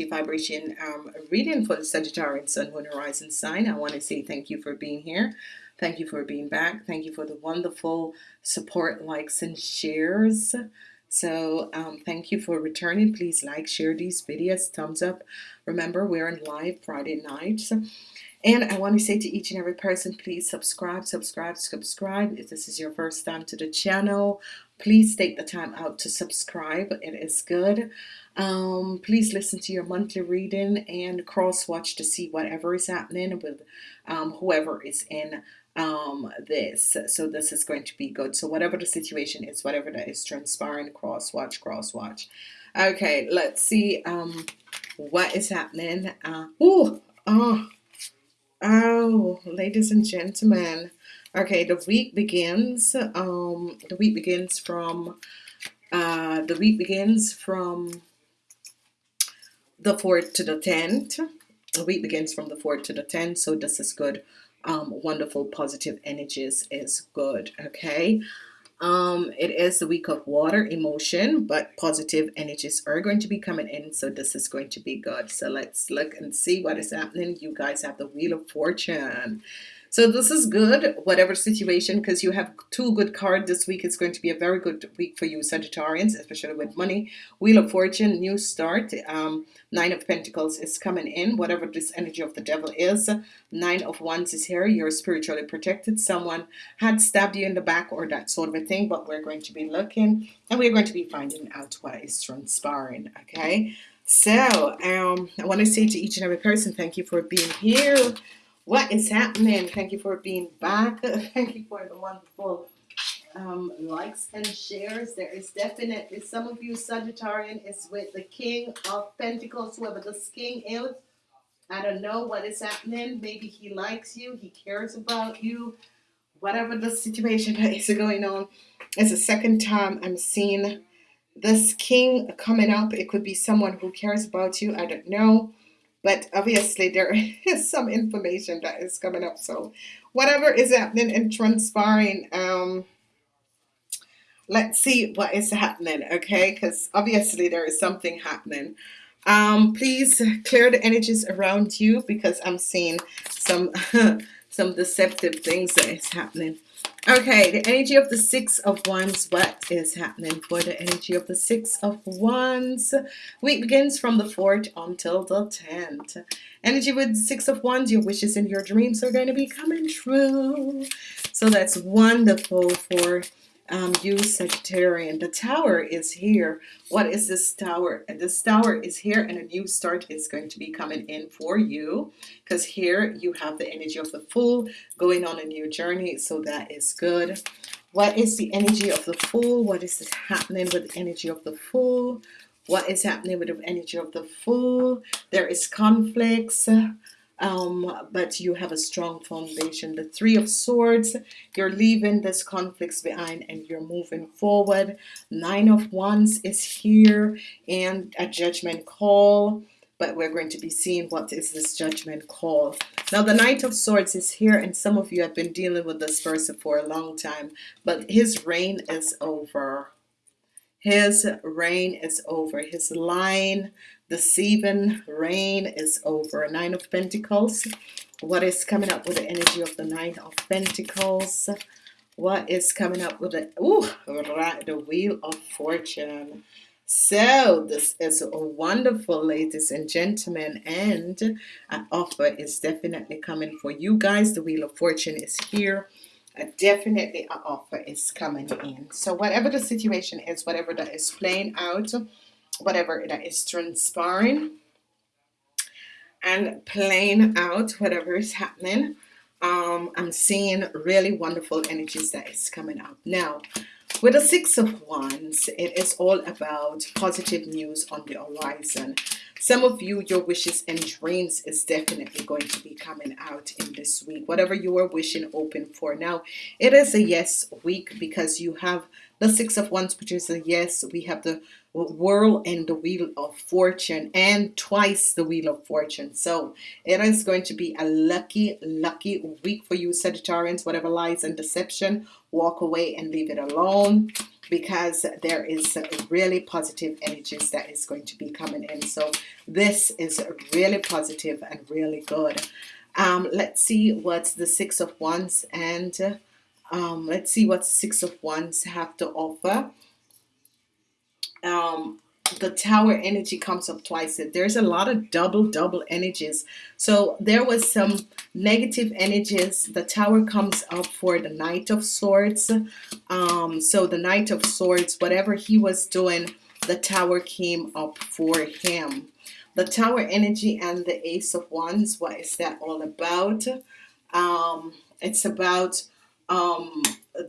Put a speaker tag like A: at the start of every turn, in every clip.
A: energy vibration um, reading for the Sagittarius Sun, Moon, Horizon sign. I want to say thank you for being here. Thank you for being back. Thank you for the wonderful support, likes, and shares. So um, thank you for returning. Please like, share these videos, thumbs up. Remember, we're on live Friday nights. And I want to say to each and every person, please subscribe, subscribe, subscribe. If this is your first time to the channel, please take the time out to subscribe. It is good. Um, please listen to your monthly reading and cross watch to see whatever is happening with um, whoever is in um, this. So this is going to be good. So whatever the situation is, whatever that is transpiring, cross watch, cross watch. Okay, let's see um, what is happening. Uh, ooh, oh, oh, ladies and gentlemen. Okay, the week begins. Um, the week begins from. Uh, the week begins from the 4th to the 10th. The week begins from the 4th to the 10th, so this is good. Um, wonderful positive energies is good. Okay. Um, it is the week of water emotion, but positive energies are going to be coming in. So this is going to be good. So let's look and see what is happening. You guys have the Wheel of Fortune. So this is good, whatever situation, because you have two good cards this week. It's going to be a very good week for you, Sagittarians, especially with money. Wheel of Fortune, new start. Um, Nine of Pentacles is coming in, whatever this energy of the devil is. Nine of Wands is here. You're spiritually protected. Someone had stabbed you in the back or that sort of a thing, but we're going to be looking and we're going to be finding out what is transpiring, okay? So, um, I want to say to each and every person, thank you for being here. What is happening? Thank you for being back. Thank you for the wonderful um, likes and shares. There is definitely some of you Sagittarian is with the King of Pentacles, whoever this King is. I don't know what is happening. Maybe he likes you. He cares about you. Whatever the situation is going on. It's the second time I'm seeing this king coming up. It could be someone who cares about you. I don't know but obviously there is some information that is coming up so whatever is happening and transpiring um let's see what is happening okay? Because obviously there is something happening. Um please clear the energies around you because I'm seeing some some deceptive things that is happening Okay, the energy of the Six of Wands. What is happening for the energy of the Six of Wands? Week begins from the 4th until the 10th. Energy with Six of Wands. Your wishes and your dreams are going to be coming true. So that's wonderful for um, you Sagittarian the tower is here. What is this tower? This tower is here and a new start is going to be coming in for you because here you have the energy of the fool going on a new journey so that is good. What is the energy of the fool? What is happening with the energy of the fool? What is happening with the energy of the fool? There is conflicts um, but you have a strong foundation. The three of swords you're leaving this conflicts behind and you're moving forward. Nine of wands is here and a judgment call but we're going to be seeing what is this judgment call. Now the knight of swords is here and some of you have been dealing with this person for a long time but his reign is over. His reign is over. His line deceiving reign is over. Nine of Pentacles. What is coming up with the energy of the nine of Pentacles? What is coming up with the ooh, the wheel of fortune. So this is a wonderful ladies and gentlemen and an offer is definitely coming for you guys. The wheel of fortune is here. Definitely an offer is coming in. So whatever the situation is whatever that is playing out whatever that is transpiring and playing out whatever is happening. Um, I'm seeing really wonderful energies that is coming up. Now with the six of wands it is all about positive news on the horizon. Some of you your wishes and dreams is definitely going to be coming out in this week. Whatever you are wishing open for. Now it is a yes week because you have the six of wands which is a yes we have the whirl and the wheel of fortune and twice the wheel of fortune. So it is going to be a lucky lucky week for you Sagittarians. Whatever lies and deception walk away and leave it alone because there is really positive energies that is going to be coming in. So this is really positive and really good. Um, let's see what's the six of wands and um, let's see what six of wands have to offer. Um, the tower energy comes up twice. There's a lot of double double energies. So there was some negative energies. The tower comes up for the knight of swords. Um, so the knight of swords whatever he was doing the tower came up for him. The tower energy and the ace of wands what is that all about? Um, it's about um,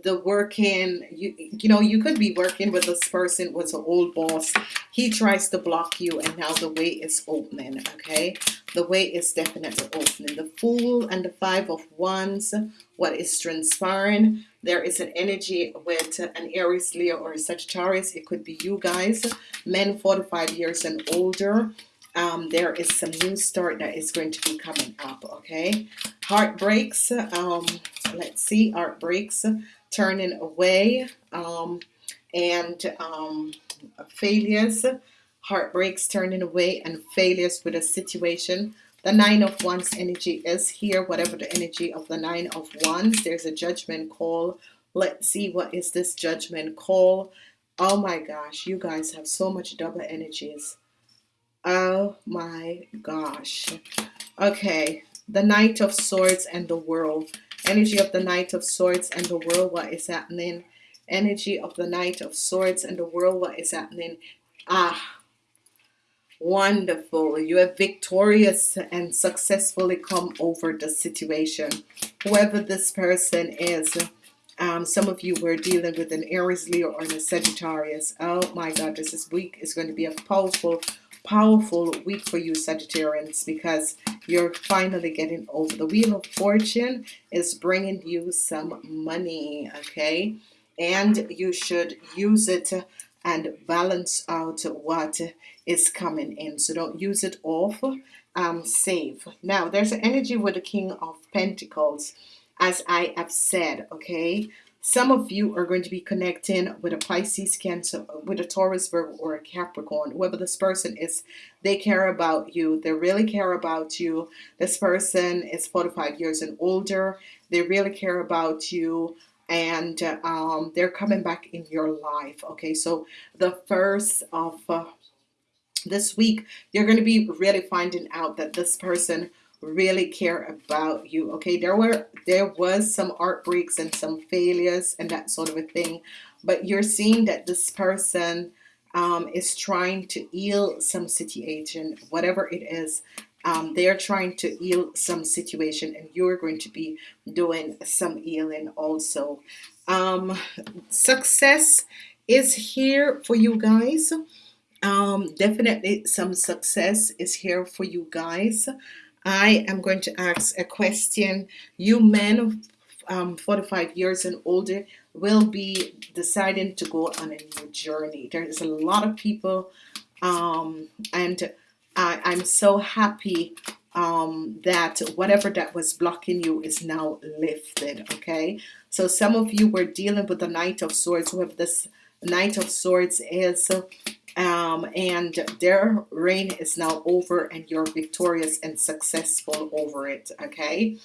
A: the working you you know you could be working with this person was an old boss. He tries to block you and now the way is opening okay? The way is definitely opening. The fool and the five of wands what is transpiring there is an energy with an Aries Leo or Sagittarius. It could be you guys men 45 years and older um, there is some new start that is going to be coming up okay? Heartbreaks um, let's see heartbreaks turning away um, and um, failures heartbreaks turning away and failures with a situation. The nine of wands energy is here whatever the energy of the nine of wands there's a judgment call. Let's see what is this judgment call. Oh my gosh you guys have so much double energies Oh my gosh. Okay. The Knight of Swords and the World. Energy of the Knight of Swords and the World. What is happening? Energy of the Knight of Swords and the World. What is happening? Ah. Wonderful. You have victorious and successfully come over the situation. Whoever this person is. Um, some of you were dealing with an Aries, Leo, or a Sagittarius. Oh my God, this is week is going to be a powerful powerful week for you Sagittarians because you're finally getting over the wheel of fortune is bringing you some money okay? And you should use it and balance out what is coming in. So don't use it off um, save. Now there's an energy with the King of Pentacles as I have said okay some of you are going to be connecting with a Pisces, Cancer, with a Taurus, Virgo, or a Capricorn. Whoever this person is, they care about you. They really care about you. This person is 45 years and older. They really care about you and um, they're coming back in your life. Okay, so the first of uh, this week, you're going to be really finding out that this person really care about you okay? There were there was some heartbreaks and some failures and that sort of a thing but you're seeing that this person um, is trying to heal some situation whatever it is um, they are trying to heal some situation and you're going to be doing some healing also. Um, success is here for you guys. Um, definitely some success is here for you guys I am going to ask a question. You men um, 45 years and older will be deciding to go on a new journey. There is a lot of people um, and I, I'm so happy um, that whatever that was blocking you is now lifted. Okay, so some of you were dealing with the Knight of Swords. Whoever this Knight of Swords is, um, and their reign is now over and you're victorious and successful over it okay?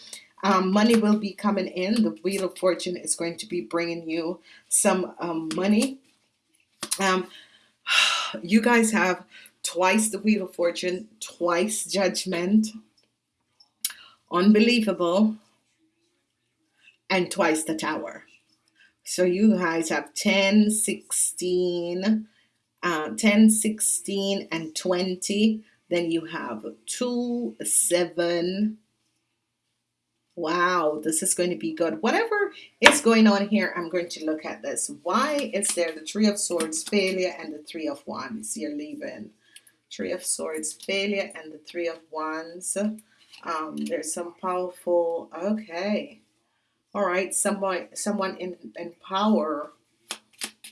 A: Um, money will be coming in. The wheel of fortune is going to be bringing you some um, money. Um, you guys have twice the wheel of fortune twice judgment. Unbelievable. And twice the tower. So you guys have 10 16 uh, 10 16 and 20 then you have 2 7 wow this is going to be good. Whatever is going on here I'm going to look at this. Why is there the three of swords failure and the three of wands? You're leaving. Three of swords failure and the three of wands. Um, there's some powerful okay. All right someone someone in, in power.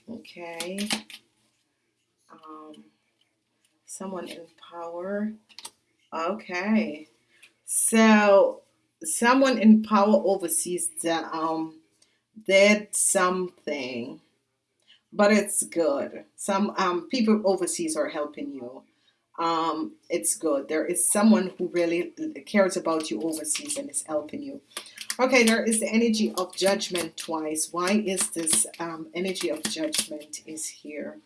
A: Okay um, someone in power. Okay, so someone in power oversees that um did something, but it's good. Some um, people overseas are helping you. Um, it's good. There is someone who really cares about you overseas and is helping you. Okay, there is the energy of judgment twice. Why is this um, energy of judgment is here?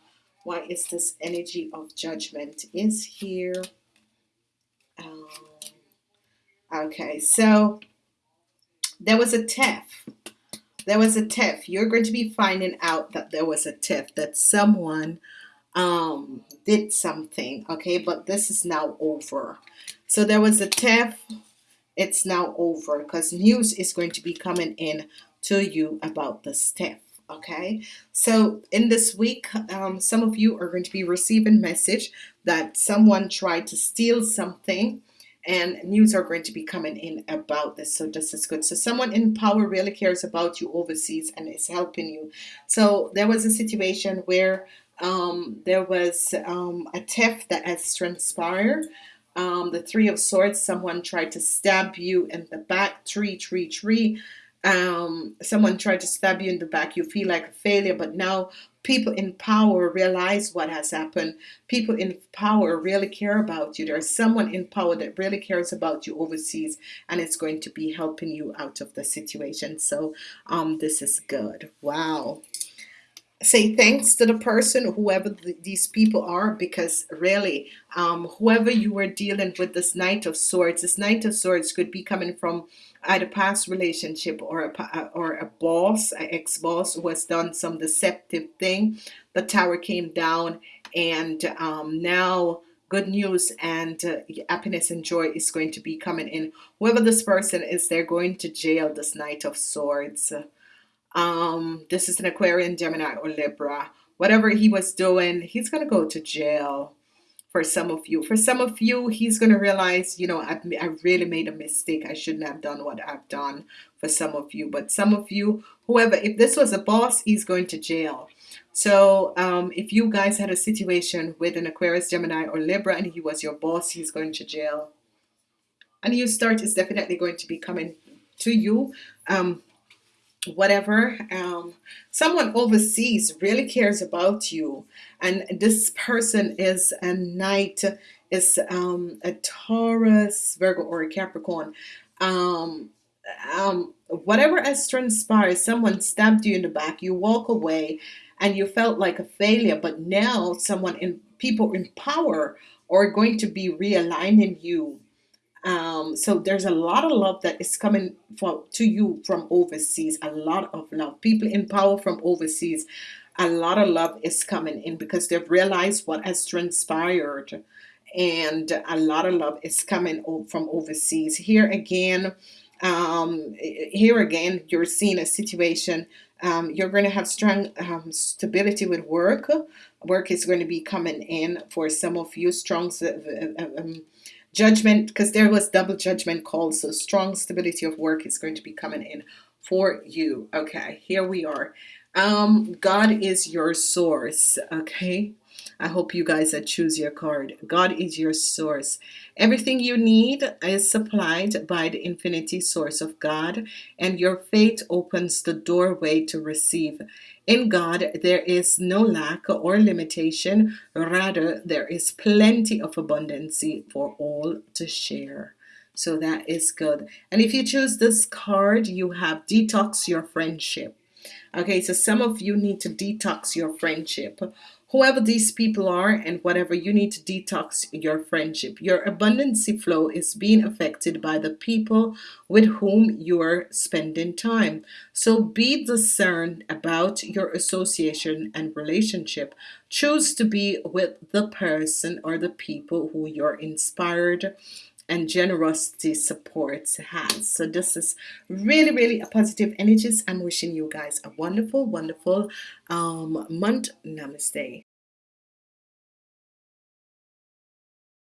A: Why is this energy of judgment is here? Um, okay, so there was a tiff There was a tiff You're going to be finding out that there was a tiff that someone um, did something. Okay, but this is now over. So there was a tiff it's now over because news is going to be coming in to you about the step okay? So in this week um, some of you are going to be receiving message that someone tried to steal something and news are going to be coming in about this. So this is good. So someone in power really cares about you overseas and is helping you. So there was a situation where um, there was um, a theft that has transpired. Um, the three of swords someone tried to stab you in the back. Tree tree tree um, someone tried to stab you in the back you feel like a failure but now people in power realize what has happened. People in power really care about you. There's someone in power that really cares about you overseas and it's going to be helping you out of the situation. So um, this is good. Wow. Say thanks to the person whoever th these people are because really um, whoever you were dealing with this knight of swords this knight of swords could be coming from either past relationship or a uh, or a boss an ex-boss who has done some deceptive thing. The tower came down and um, now good news and uh, happiness and joy is going to be coming in. Whoever this person is they're going to jail this knight of swords. Um, this is an Aquarian, Gemini, or Libra. Whatever he was doing, he's going to go to jail for some of you. For some of you, he's going to realize, you know, I've, I really made a mistake. I shouldn't have done what I've done for some of you. But some of you, whoever, if this was a boss, he's going to jail. So um, if you guys had a situation with an Aquarius, Gemini, or Libra, and he was your boss, he's going to jail. And you start is definitely going to be coming to you. Um, whatever um, someone overseas really cares about you and this person is a knight is um, a Taurus Virgo or a Capricorn. Um, um, whatever has transpired someone stabbed you in the back you walk away and you felt like a failure but now someone in people in power are going to be realigning you um, so there's a lot of love that is coming for to you from overseas. A lot of love. People in power from overseas. A lot of love is coming in because they've realized what has transpired. And a lot of love is coming from overseas. Here again um, here again you're seeing a situation. Um, you're going to have strong um, stability with work. Work is going to be coming in for some of you strong uh, um, judgment because there was double judgment called so strong stability of work is going to be coming in for you. Okay here we are. Um God is your source okay I hope you guys that choose your card God is your source everything you need is supplied by the infinity source of God and your faith opens the doorway to receive in God, there is no lack or limitation. Rather, there is plenty of abundancy for all to share. So that is good. And if you choose this card, you have detox your friendship. Okay, so some of you need to detox your friendship whoever these people are and whatever you need to detox your friendship. Your abundancy flow is being affected by the people with whom you are spending time. So be discerned about your association and relationship. Choose to be with the person or the people who you're inspired and generosity supports has. So this is really really a positive energies I'm wishing you guys a wonderful wonderful um, month. Namaste